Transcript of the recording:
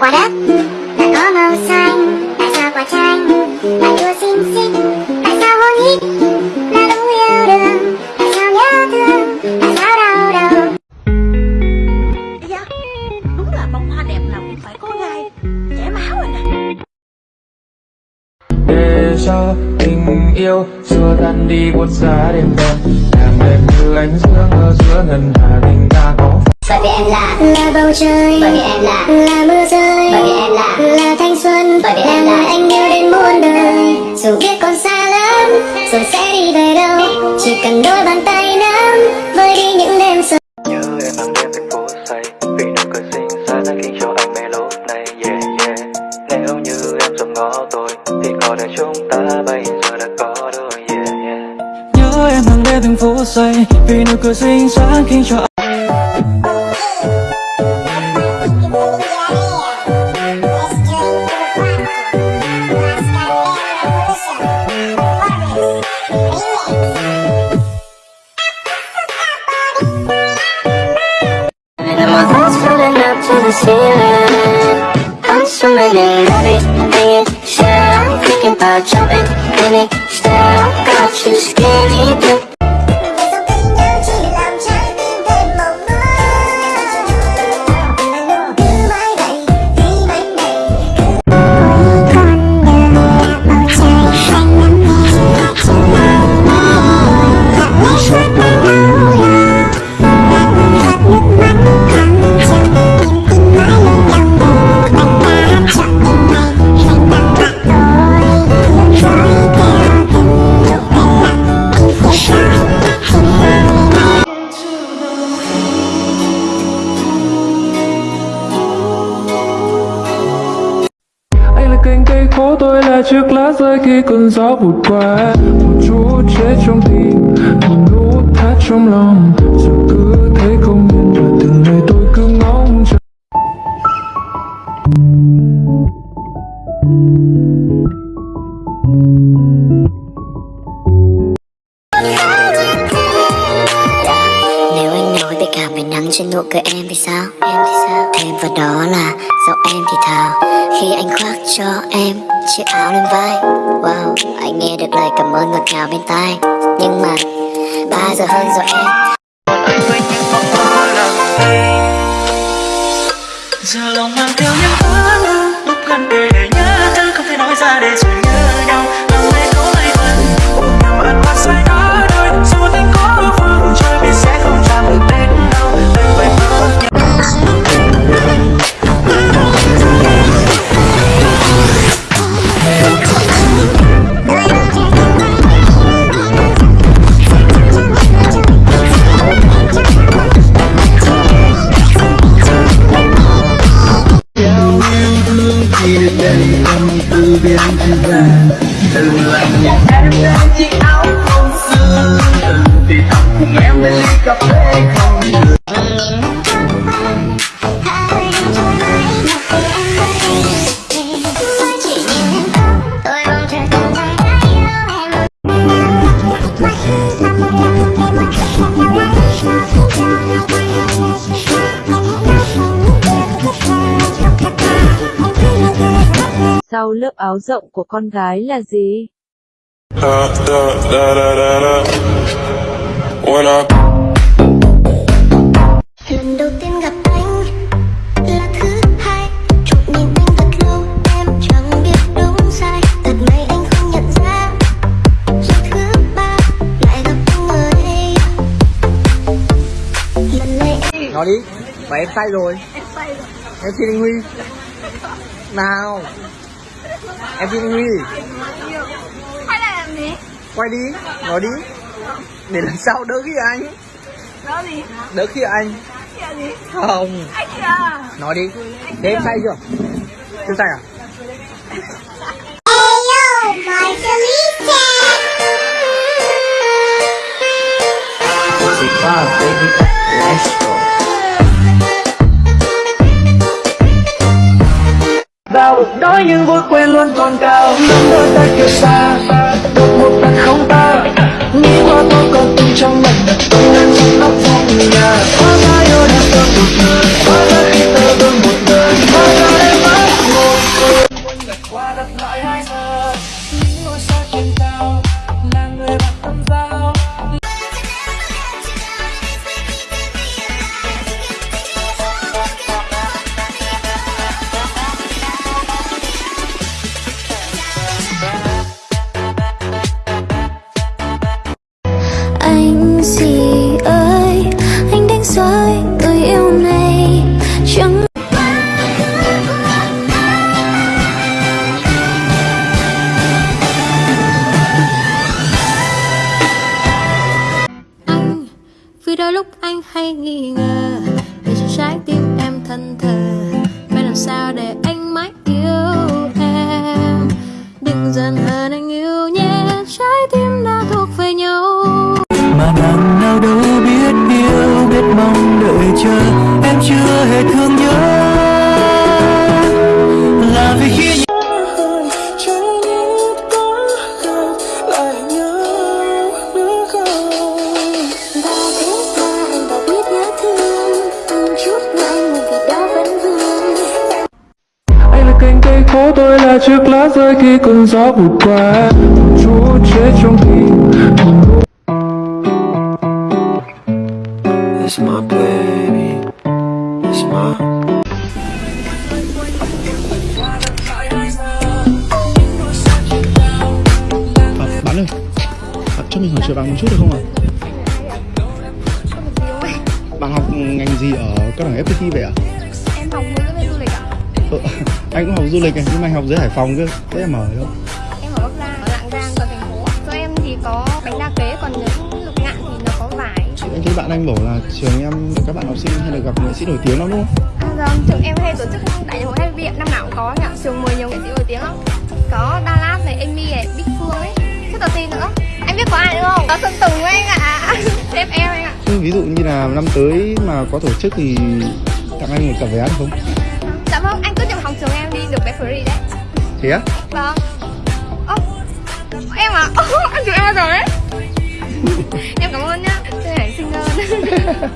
quả đất. Đã có màu xanh tại sao quả chanh. Lại đua xinh xinh tại sao hôn hít là đúng yêu đương tại sao nhớ thương tại sao đau đầu. Dạ, đúng là bông hoa đẹp nào cũng phải có gai. Chảy máu rồi nè. Để cho tình yêu xua tan đi buốt giá đêm đen, làm em như ánh dương ở giữa ngân hà tình ta có bởi vì em là là bầu trời bởi vì em là là mưa rơi bởi vì em là là thanh xuân. Bởi vì em là anh yêu đến muôn đời. Dù biết còn xa lắm rồi sẽ đi về đâu chỉ cần đôi bàn tay nắm vơi đi những đêm sầu Nhớ em hàng đêm thành phố say Vì nụ cười xinh xa đã khiến cho anh mê lúc này yeah yeah. Nếu như em dòm ngó tôi Thì có đời chúng ta bây giờ đã có đôi yeah yeah. Nhớ em hàng đêm thành phố say vì nụ cười xinh xắn khiến cho And my thoughts floating up to the ceiling I'm swimming in it, and share I'm thinking about jumping in it Still, got you skinny dip tôi là chiếc lá rơi khi cơn gió vụt qua. Một chút chết trong tim, một nút thắt trong lòng. Giờ cứ thấy không yên và từng ngày tôi cứ ngóng chờ. Nếu anh nói về cả về nắng trên nụ cười em thì sao? Và đó là giọng em thì thào. Khi anh khoác cho em chiếc áo lên vai Wow, anh nghe được lời cảm ơn ngọt ngào bên tai. Nhưng mà 3 giờ hơn rồi em. Giờ lòng mang theo những ước Lúc gần để Tôi Sau lớp áo rộng của con gái là gì? da da da da da da. When I Lần đầu tiên gặp anh là thứ hai. Chụp nhìn anh thật lâu em chẳng biết đúng sai. Thật may anh không nhận ra Rồi thứ ba lại gặp anh ở đây. Lần này em Nói đi, mà em say rồi. Em say rồi. Em xin anh Huy. Nào Em xin anh Huy Hay là làm gì? Quay đi, nói đi Để lần sau đỡ khi anh Đó gì? Đỡ khi anh? Không Anh kìa Nói đi Thế em say chưa? Chưa say à? Ayo, my đói nhưng vui quên luôn còn cao. Nắm đôi tay kia xa. Đột một lần không ta. Nghĩ qua tôi còn tung trong mình Tôi đang trong Đôi lúc anh hay nghi ngờ. Để cho trái tim em thân thờ, Phải làm sao để anh mãi yêu em? Đừng dần hơn anh yêu nhé, Trái tim đã thuộc về nhau. Mà đằng nào đâu biết yêu, Biết mong đợi chờ. Em chưa hề thương nhớ. Chiếc lá rơi khi cơn gió vụt qua chút chết trong nỗi It's my baby It's my À, bạn ơi, à, cho mình hỏi chuyện bạn một chút được không ạ? Bạn học ngành gì ở cao đẳng FPT vậy ạ? Em học Ờ, anh cũng học du lịch này, nhưng mà anh học dưới Hải Phòng cơ, thế em ở đâu? Em ở Bắc Giang, ở Lạng Giang, còn thành phố. Cho em thì có bánh đa kế, còn những lục ngạn thì nó có vải. Anh thấy bạn anh bảo là trường em các bạn học sinh hay là gặp nghệ sĩ nổi tiếng lắm đúng không? À vâng, trường em hay tổ chức đại hội hay viện năm nào cũng có anh ạ Trường mời nhiều nghệ sĩ nổi tiếng lắm. Có Đà Lạt này, Amy này, Bích Phương ấy. Rất là tin nữa. Anh biết có ai nữa không? Có Sơn Tùng ấy anh ạ. Sếp em anh ạ. Ví dụ như là năm tới mà có tổ chức thì tặng anh một tờ vé được không? Bé free đấy. Thế á? Vâng. Em à? Ơ, anh chụp em bao giờ đấy? Em cảm ơn nhá. Chơi ảnh xinh hơn